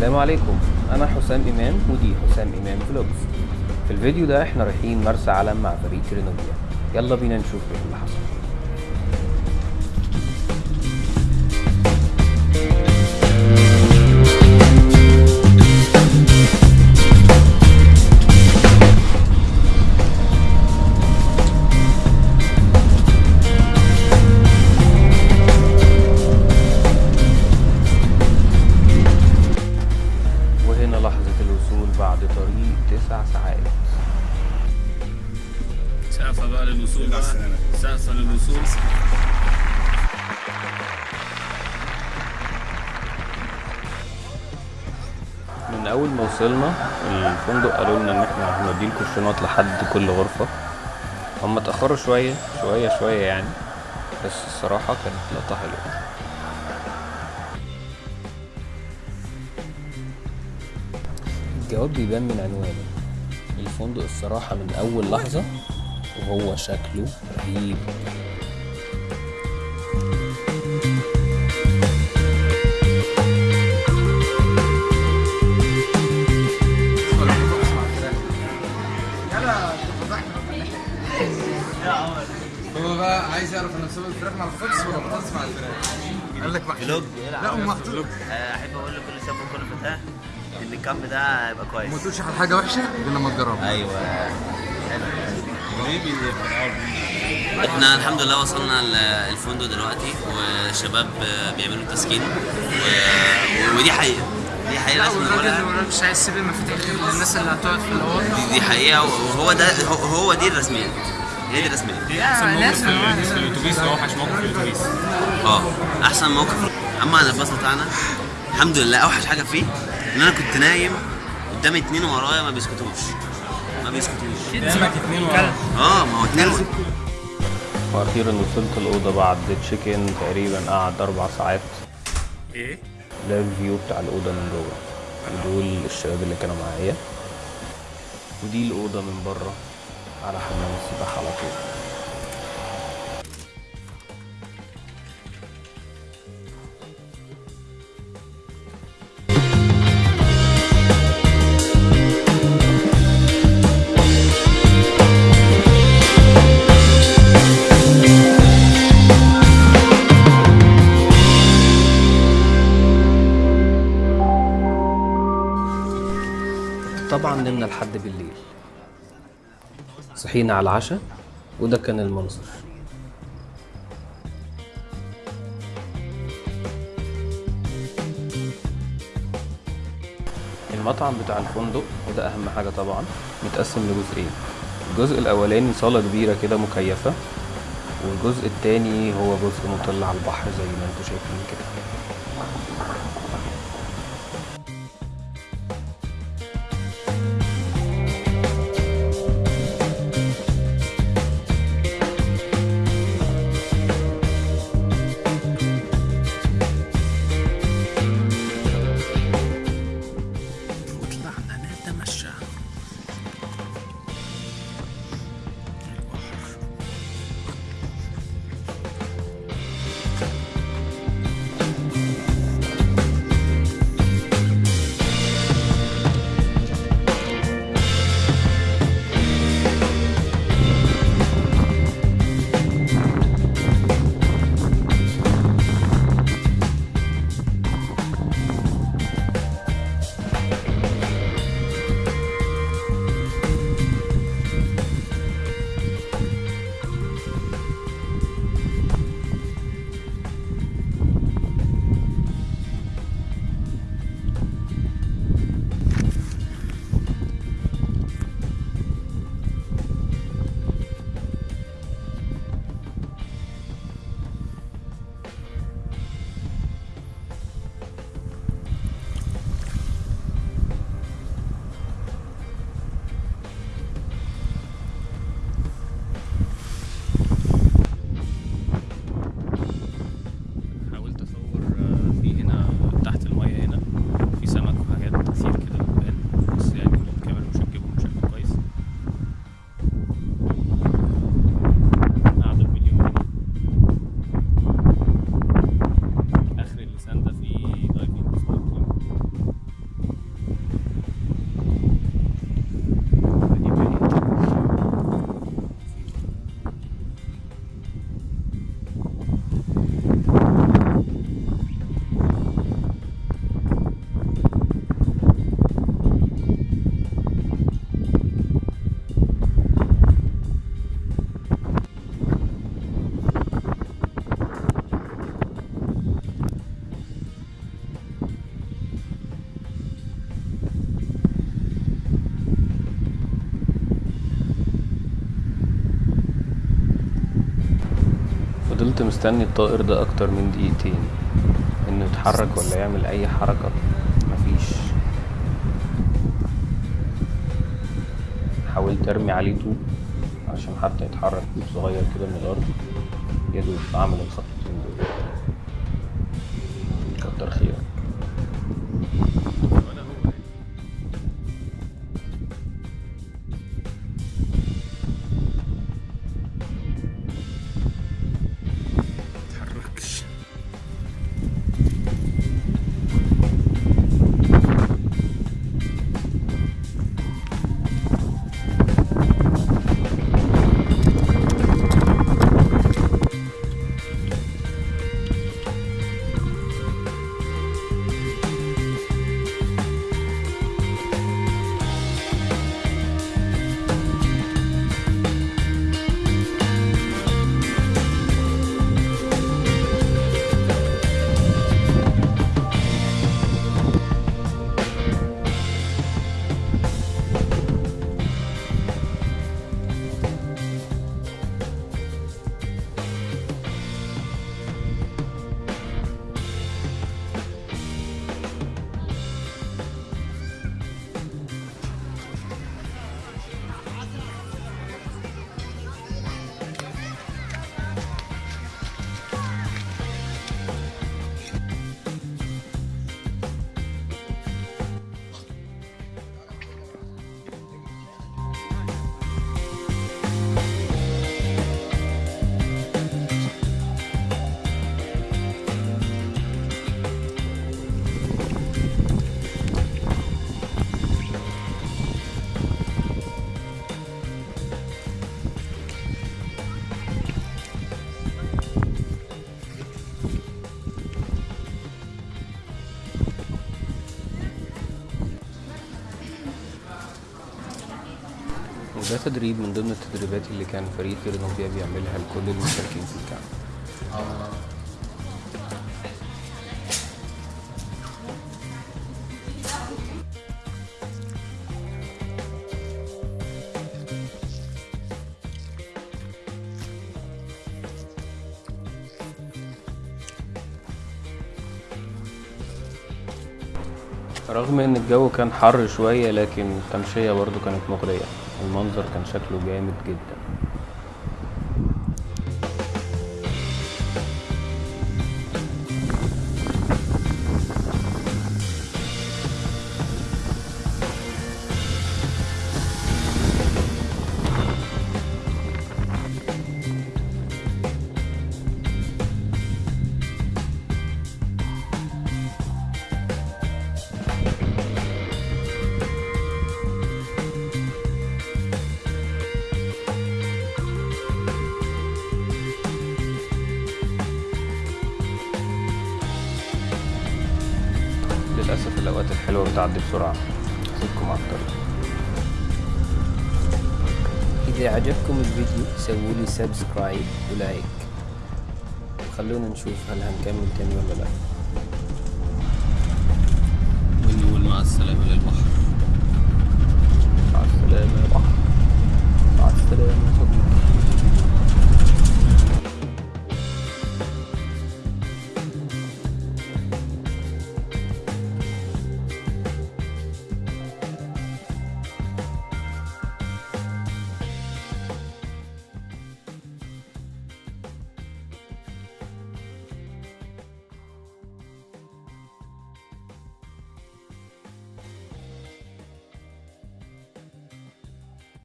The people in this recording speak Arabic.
السلام عليكم. أنا حسام إمام ودي حسام إمام فلوجز في الفيديو ده إحنا رايحين مرسى علم مع فريق رينوبيا يلا بينا نشوف إيه اللي حصل. للوصول للوصول. من أول ما وصلنا الفندق قالوا لنا إن إحنا هنديلكوا الشنط لحد كل غرفة. هم اتأخروا شوية شوية شوية يعني. بس الصراحة كانت لقطة حلوة. الجواب بيبان من عنوانه. الفندق الصراحة من أول لحظة وهو شكله رهيب. هو بقى عايز يعرف أنا مسوي الفراخ مع البطاطس ولا البطاطس مع الفراخ. قال لك محطوط فلوج لا هو محطوط. أحب أقول لكل شاب وكل فتاه إن الكامب ده هيبقى كويس. ما تقولش على حاجة وحشة غير لما تجربها. أيوه. إحنا الحمد لله وصلنا ال- الفندق دلوقتي والشباب بيعملوا تسكين و... ودي حقيقة. دي حقيقة لازم نقولها. مش عايز يسيب المفاتيح غير للناس اللي هتقعد في الأوض. دي, دي حقيقة. وهو ده هو, هو دي الرسمية. هي دي الرسمية. لازم الأتوبيس أوحش موقف في الأتوبيس. آه أحسن موقف. أما على الباص بتاعنا الحمد لله أوحش حاجة فيه ان أنا كنت نايم قدامي اتنين ورايا ما بيسكتوش. ما بيسكتوش. قدامك اتنين ورا آه ما هو اتنين وأخيرا وصلت الأوضة بعد check in تقريبا قعد أربع ساعات. إيه؟ ده ال view بتاع الأوضة من جوه. ودول الشباب اللي كانوا معايا. ودي الأوضة من بره. على حمام السباحة على طول. طبعا نمنا لحد بالليل. صحينا على العشاء وده كان المنظر. المطعم بتاع الفندق وده أهم حاجة طبعا متقسم لجزئين. الجزء الأولاني صالة كبيرة كده مكيفة والجزء التاني هو جزء مطل على البحر زي ما أنتوا شايفين كده. فضلت مستني الطائر ده أكتر من دقيقتين. إنه يتحرك ولا يعمل أي حركة؟ مفيش. حاولت أرمي عليه طوب عشان حتى يتحرك طوب صغير كده من الأرض. يا دوب اعمل الخطوتين دول. كتر خيرك وده تدريب من ضمن التدريبات اللي كان فريق طير نوبيا بيعملها لكل المشاركين في الكامب رغم إن الجو كان حر شوية لكن التمشية برضو كانت مغرية. المنظر كان شكله جامد جدا. للأسف الأوقات الحلوة بتعدي بسرعة. أسيبكم على الطريق إذا عجبكم الفيديو سووا لي subscribe و like. خلونا نشوف هل هنكمل تاني ولا لا.